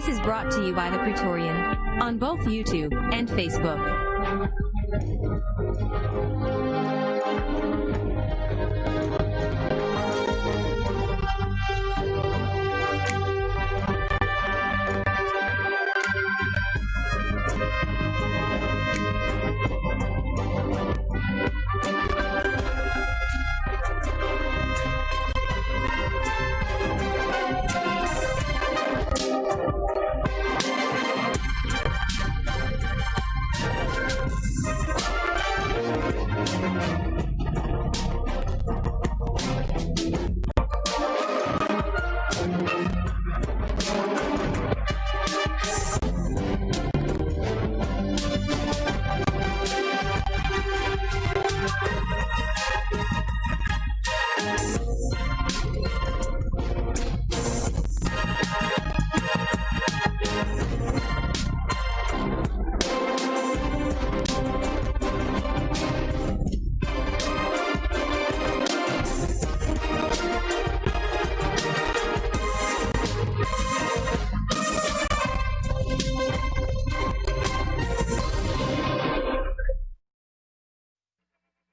This is brought to you by the Praetorian on both YouTube and Facebook.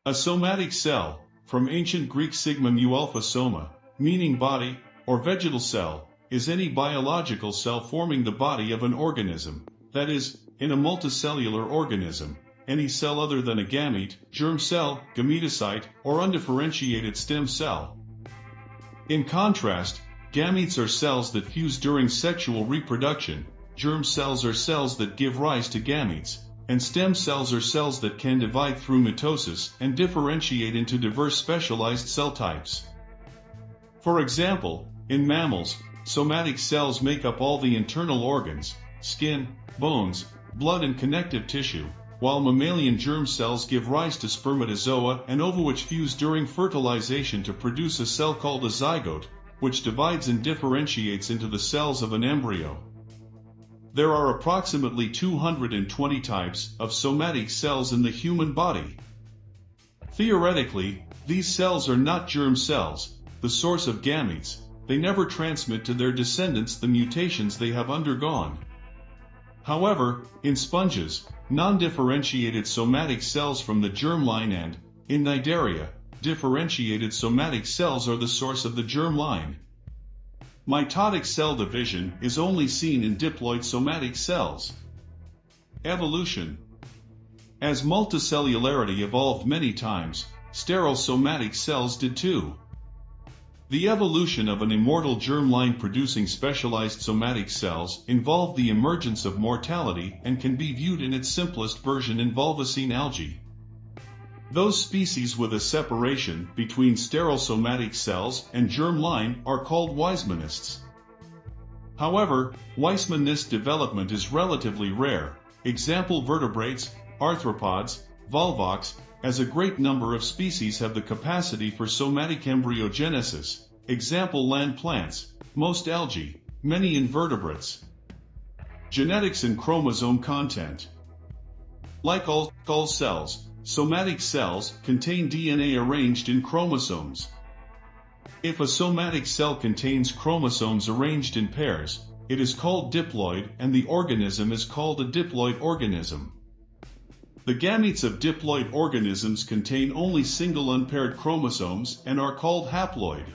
A somatic cell, from ancient Greek sigma mu alpha soma, meaning body, or vegetal cell, is any biological cell forming the body of an organism, that is, in a multicellular organism, any cell other than a gamete, germ cell, gametocyte, or undifferentiated stem cell. In contrast, gametes are cells that fuse during sexual reproduction, germ cells are cells that give rise to gametes, and stem cells are cells that can divide through mitosis and differentiate into diverse specialized cell types. For example, in mammals, somatic cells make up all the internal organs, skin, bones, blood and connective tissue, while mammalian germ cells give rise to spermatozoa and ova which fuse during fertilization to produce a cell called a zygote, which divides and differentiates into the cells of an embryo. There are approximately 220 types of somatic cells in the human body. Theoretically, these cells are not germ cells, the source of gametes, they never transmit to their descendants the mutations they have undergone. However, in sponges, non-differentiated somatic cells from the germline and, in Cnidaria, differentiated somatic cells are the source of the germline. Mitotic cell division is only seen in diploid somatic cells. Evolution As multicellularity evolved many times, sterile somatic cells did too. The evolution of an immortal germline producing specialized somatic cells involved the emergence of mortality and can be viewed in its simplest version in Volvocine algae. Those species with a separation between sterile somatic cells and germline are called Weismannists. However, Weismannist development is relatively rare. Example vertebrates, arthropods, volvox, as a great number of species have the capacity for somatic embryogenesis. Example land plants, most algae, many invertebrates. Genetics and chromosome content. Like all, all cells, Somatic cells contain DNA arranged in chromosomes. If a somatic cell contains chromosomes arranged in pairs, it is called diploid and the organism is called a diploid organism. The gametes of diploid organisms contain only single unpaired chromosomes and are called haploid.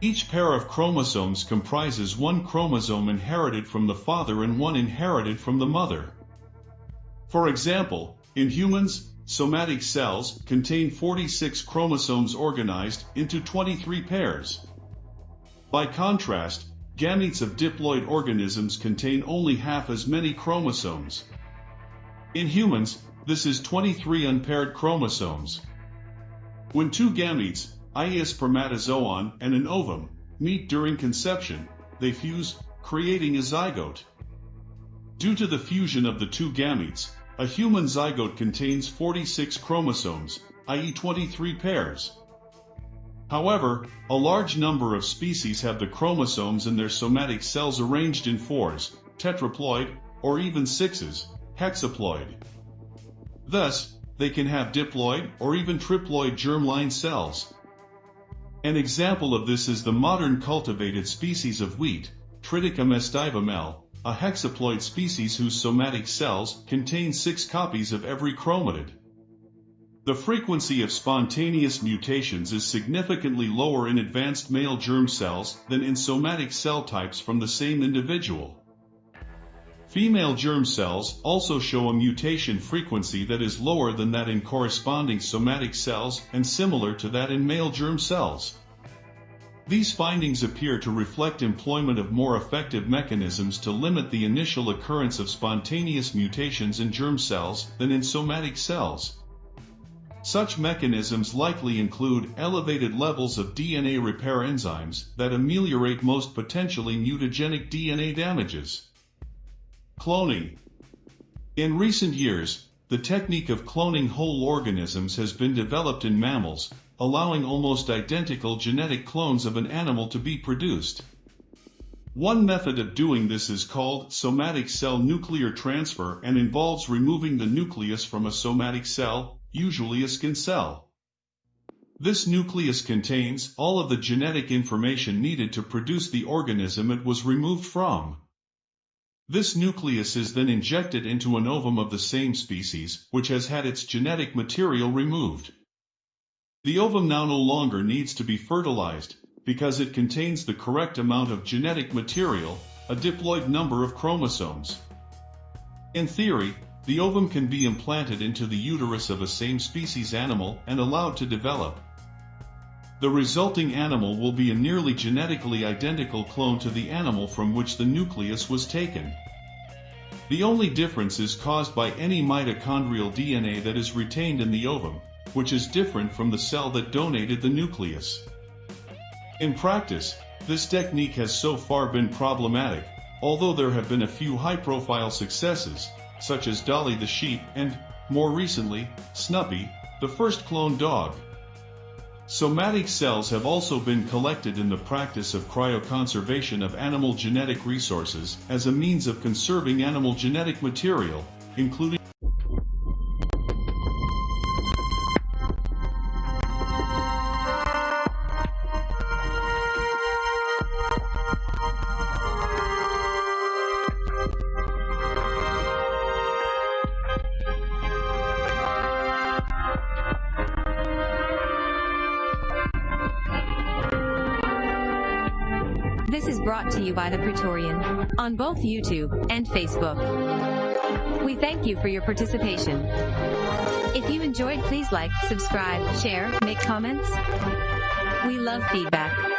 Each pair of chromosomes comprises one chromosome inherited from the father and one inherited from the mother. For example, in humans, somatic cells contain 46 chromosomes organized into 23 pairs. By contrast, gametes of diploid organisms contain only half as many chromosomes. In humans, this is 23 unpaired chromosomes. When two gametes, i.e. a spermatozoon and an ovum, meet during conception, they fuse, creating a zygote. Due to the fusion of the two gametes, a human zygote contains 46 chromosomes, i.e. 23 pairs. However, a large number of species have the chromosomes in their somatic cells arranged in fours, tetraploid, or even sixes, hexaploid. Thus, they can have diploid or even triploid germline cells. An example of this is the modern cultivated species of wheat, Triticum aestivum L, a hexaploid species whose somatic cells contain six copies of every chromatid. The frequency of spontaneous mutations is significantly lower in advanced male germ cells than in somatic cell types from the same individual. Female germ cells also show a mutation frequency that is lower than that in corresponding somatic cells and similar to that in male germ cells. These findings appear to reflect employment of more effective mechanisms to limit the initial occurrence of spontaneous mutations in germ cells than in somatic cells. Such mechanisms likely include elevated levels of DNA repair enzymes that ameliorate most potentially mutagenic DNA damages. Cloning In recent years, the technique of cloning whole organisms has been developed in mammals, allowing almost identical genetic clones of an animal to be produced. One method of doing this is called somatic cell nuclear transfer and involves removing the nucleus from a somatic cell, usually a skin cell. This nucleus contains all of the genetic information needed to produce the organism it was removed from. This nucleus is then injected into an ovum of the same species, which has had its genetic material removed. The ovum now no longer needs to be fertilized, because it contains the correct amount of genetic material, a diploid number of chromosomes. In theory, the ovum can be implanted into the uterus of a same species animal and allowed to develop. The resulting animal will be a nearly genetically identical clone to the animal from which the nucleus was taken. The only difference is caused by any mitochondrial DNA that is retained in the ovum, which is different from the cell that donated the nucleus. In practice, this technique has so far been problematic, although there have been a few high-profile successes, such as Dolly the sheep and, more recently, Snuppy, the first cloned dog. Somatic cells have also been collected in the practice of cryoconservation of animal genetic resources as a means of conserving animal genetic material, including This is brought to you by The Praetorian on both YouTube and Facebook. We thank you for your participation. If you enjoyed, please like, subscribe, share, make comments. We love feedback.